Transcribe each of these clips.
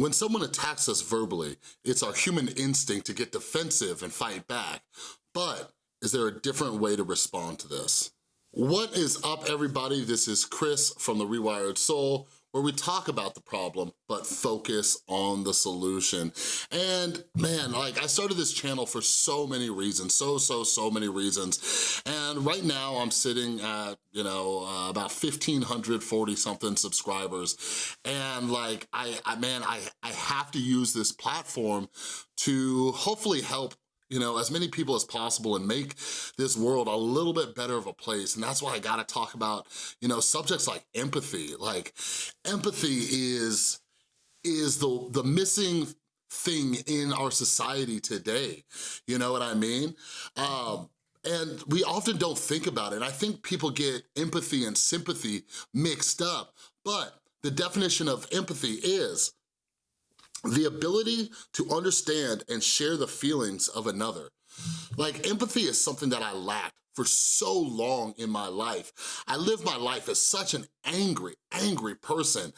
When someone attacks us verbally, it's our human instinct to get defensive and fight back. But is there a different way to respond to this? What is up everybody? This is Chris from The Rewired Soul where we talk about the problem, but focus on the solution. And man, like I started this channel for so many reasons, so, so, so many reasons. And right now I'm sitting at, you know, uh, about 1,540 something subscribers. And like, I, I man, I, I have to use this platform to hopefully help you know, as many people as possible and make this world a little bit better of a place. And that's why I gotta talk about, you know, subjects like empathy. Like empathy is, is the, the missing thing in our society today. You know what I mean? Um, and we often don't think about it. I think people get empathy and sympathy mixed up, but the definition of empathy is the ability to understand and share the feelings of another. Like empathy is something that I lacked for so long in my life. I lived my life as such an angry, angry person.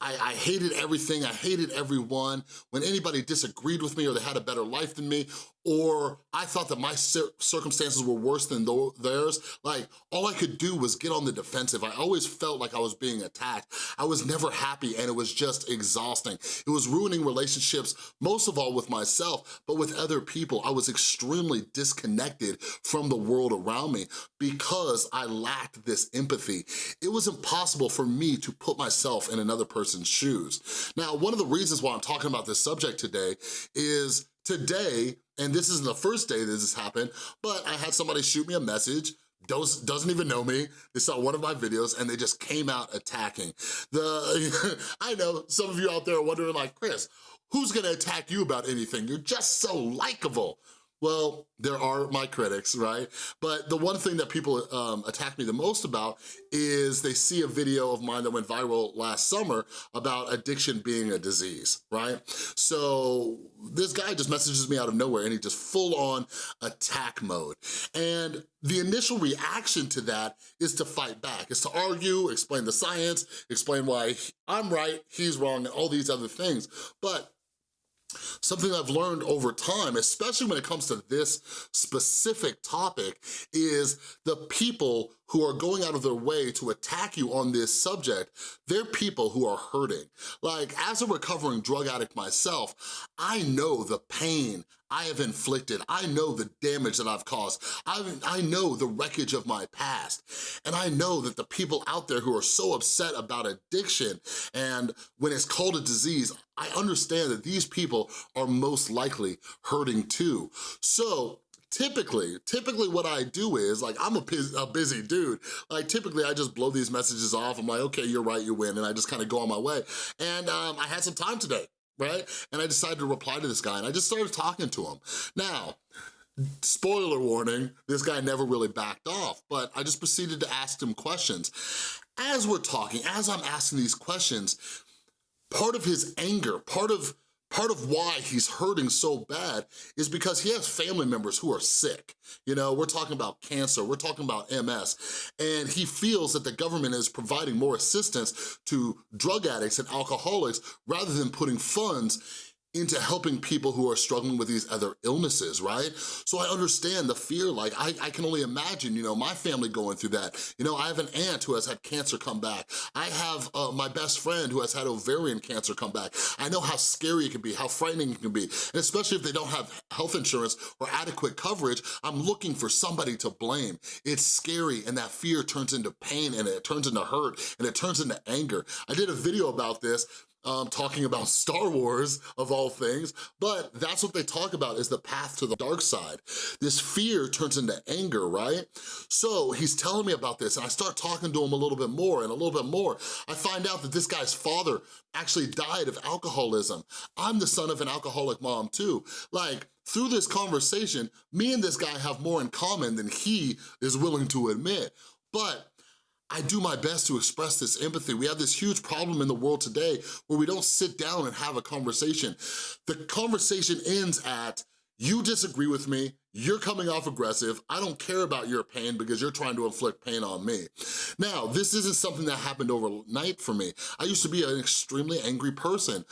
I, I, hated everything, I hated everyone. When anybody disagreed with me or they had a better life than me, or I thought that my circumstances were worse than theirs, like all I could do was get on the defensive. I always felt like I was being attacked. I was never happy and it was just exhausting. It was ruining relationships, most of all with myself, but with other people. I was extremely disconnected from the world around me because I lacked this empathy. It was impossible for me to put myself in another person's shoes. Now, one of the reasons why I'm talking about this subject today is today, and this isn't the first day this has happened, but I had somebody shoot me a message doesn't even know me. They saw one of my videos and they just came out attacking. The I know some of you out there are wondering like, Chris, who's gonna attack you about anything? You're just so likable. Well, there are my critics, right? But the one thing that people um, attack me the most about is they see a video of mine that went viral last summer about addiction being a disease, right? So this guy just messages me out of nowhere and he just full on attack mode. And the initial reaction to that is to fight back, is to argue, explain the science, explain why I'm right, he's wrong, and all these other things. But Something I've learned over time, especially when it comes to this specific topic, is the people who are going out of their way to attack you on this subject, they're people who are hurting. Like, as a recovering drug addict myself, I know the pain I have inflicted. I know the damage that I've caused. I, I know the wreckage of my past. And I know that the people out there who are so upset about addiction and when it's called a disease, I understand that these people are most likely hurting too. So typically, typically what I do is, like, I'm a, a, busy dude. Like, typically I just blow these messages off. I'm like, okay, you're right, you win. And I just kind of go on my way. And um, I had some time today, right? And I decided to reply to this guy and I just started talking to him. Now, spoiler warning, this guy never really backed off, but I just proceeded to ask him questions. As we're talking, as I'm asking these questions, part of his anger, part of Part of why he's hurting so bad is because he has family members who are sick. You know, we're talking about cancer, we're talking about MS, and he feels that the government is providing more assistance to drug addicts and alcoholics rather than putting funds into helping people who are struggling with these other illnesses, right? So I understand the fear, like I, I can only imagine, you know, my family going through that. You know, I have an aunt who has had cancer come back. I have uh, my best friend who has had ovarian cancer come back. I know how scary it can be, how frightening it can be, and especially if they don't have health insurance or adequate coverage, I'm looking for somebody to blame. It's scary and that fear turns into pain and it turns into hurt and it turns into anger. I did a video about this um, talking about Star Wars, of all things, but that's what they talk about is the path to the dark side. This fear turns into anger, right? So he's telling me about this and I start talking to him a little bit more and a little bit more. I find out that this guy's father actually died of alcoholism. I'm the son of an alcoholic mom too. Like, through this conversation, me and this guy have more in common than he is willing to admit. But I do my best to express this empathy. We have this huge problem in the world today where we don't sit down and have a conversation. The conversation ends at, you disagree with me, you're coming off aggressive, I don't care about your pain because you're trying to inflict pain on me. Now, this isn't something that happened overnight for me. I used to be an extremely angry person,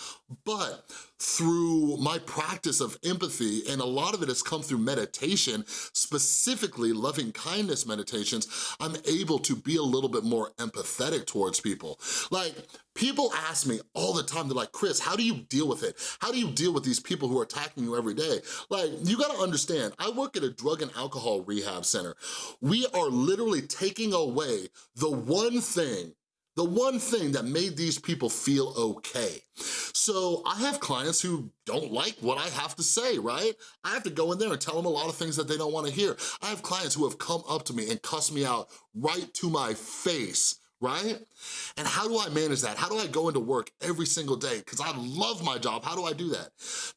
but through my practice of empathy, and a lot of it has come through meditation, specifically loving kindness meditations, I'm able to be a little bit more empathetic towards people. Like, people ask me all the time, they're like, Chris, how do you deal with it? How do you deal with these people who are attacking you every day? Like, you gotta understand, I work at a drug and alcohol rehab center. We are literally taking away the one thing the one thing that made these people feel okay. So I have clients who don't like what I have to say, right? I have to go in there and tell them a lot of things that they don't wanna hear. I have clients who have come up to me and cussed me out right to my face right? And how do I manage that? How do I go into work every single day? Because I love my job, how do I do that?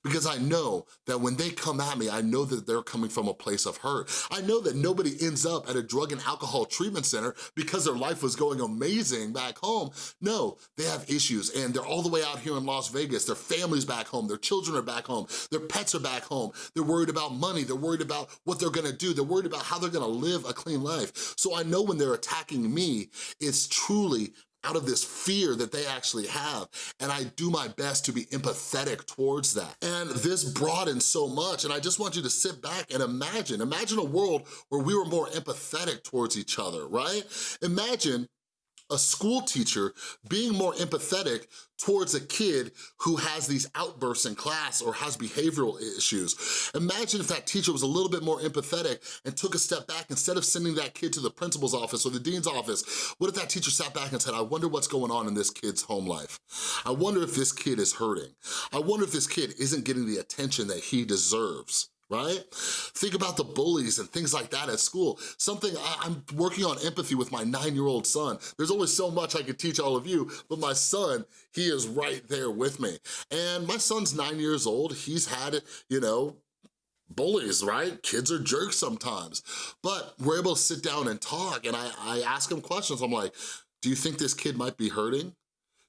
Because I know that when they come at me, I know that they're coming from a place of hurt. I know that nobody ends up at a drug and alcohol treatment center because their life was going amazing back home. No, they have issues and they're all the way out here in Las Vegas. Their family's back home, their children are back home, their pets are back home. They're worried about money, they're worried about what they're gonna do, they're worried about how they're gonna live a clean life. So I know when they're attacking me, it's truly out of this fear that they actually have. And I do my best to be empathetic towards that. And this broadens so much. And I just want you to sit back and imagine, imagine a world where we were more empathetic towards each other, right? Imagine a school teacher being more empathetic towards a kid who has these outbursts in class or has behavioral issues. Imagine if that teacher was a little bit more empathetic and took a step back instead of sending that kid to the principal's office or the dean's office. What if that teacher sat back and said, I wonder what's going on in this kid's home life. I wonder if this kid is hurting. I wonder if this kid isn't getting the attention that he deserves right? Think about the bullies and things like that at school. Something, I, am working on empathy with my nine-year-old son. There's only so much I could teach all of you, but my son, he is right there with me. And my son's nine years old. He's had, you know, bullies, right? Kids are jerks sometimes. But we're able to sit down and talk and I, I ask him questions. I'm like, do you think this kid might be hurting?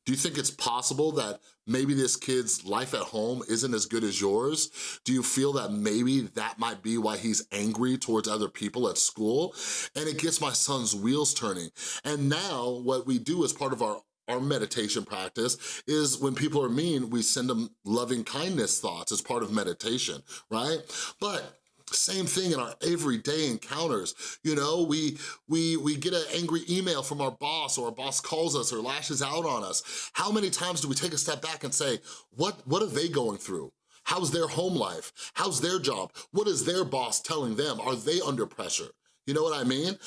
Do you think it's possible that maybe this kid's life at home isn't as good as yours? Do you feel that maybe that might be why he's angry towards other people at school? And it gets my son's wheels turning. And now what we do as part of our our meditation practice is when people are mean, we send them loving kindness thoughts as part of meditation, right? But same thing in our everyday encounters. You know, we, we, we get an angry email from our boss or our boss calls us or lashes out on us. How many times do we take a step back and say, what, what are they going through? How's their home life? How's their job? What is their boss telling them? Are they under pressure? You know what I mean?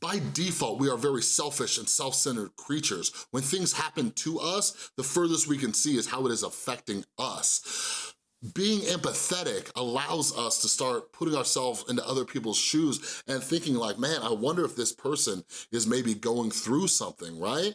By default, we are very selfish and self-centered creatures. When things happen to us, the furthest we can see is how it is affecting us being empathetic allows us to start putting ourselves into other people's shoes and thinking like, man, I wonder if this person is maybe going through something, right?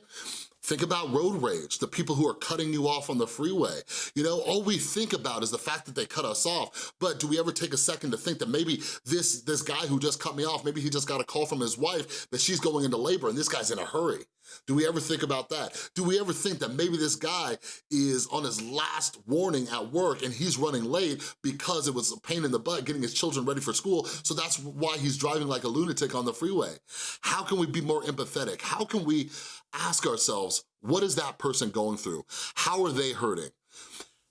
Think about road rage, the people who are cutting you off on the freeway. You know, all we think about is the fact that they cut us off, but do we ever take a second to think that maybe this, this guy who just cut me off, maybe he just got a call from his wife that she's going into labor and this guy's in a hurry. Do we ever think about that? Do we ever think that maybe this guy is on his last warning at work and he's running late because it was a pain in the butt getting his children ready for school, so that's why he's driving like a lunatic on the freeway? How can we be more empathetic? How can we ask ourselves, what is that person going through? How are they hurting?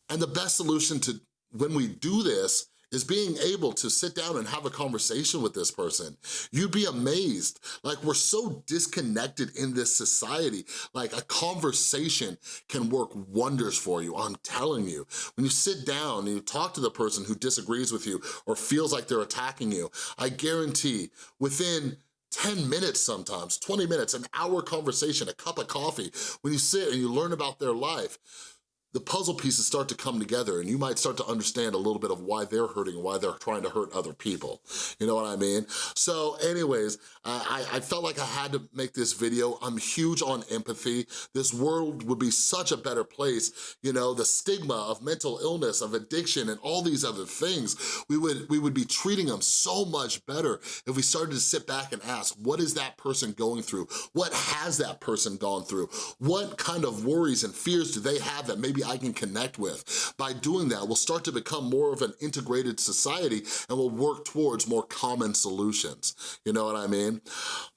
And the best solution to when we do this is being able to sit down and have a conversation with this person. You'd be amazed. Like, we're so disconnected in this society. Like, a conversation can work wonders for you, I'm telling you. When you sit down and you talk to the person who disagrees with you or feels like they're attacking you, I guarantee within 10 minutes sometimes, 20 minutes, an hour conversation, a cup of coffee, when you sit and you learn about their life, the puzzle pieces start to come together and you might start to understand a little bit of why they're hurting why they're trying to hurt other people. You know what I mean? So anyways, I, I felt like I had to make this video. I'm huge on empathy. This world would be such a better place. You know, the stigma of mental illness, of addiction, and all these other things, we would, we would be treating them so much better if we started to sit back and ask, what is that person going through? What has that person gone through? What kind of worries and fears do they have that maybe maybe I can connect with. By doing that, we'll start to become more of an integrated society and we'll work towards more common solutions. You know what I mean?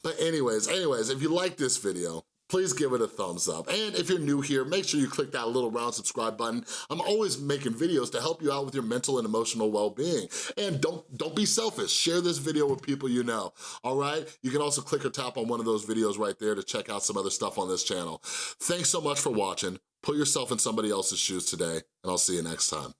But anyways, anyways, if you like this video, please give it a thumbs up. And if you're new here, make sure you click that little round subscribe button. I'm always making videos to help you out with your mental and emotional well-being. And don't, don't be selfish, share this video with people you know, all right? You can also click or tap on one of those videos right there to check out some other stuff on this channel. Thanks so much for watching. Put yourself in somebody else's shoes today, and I'll see you next time.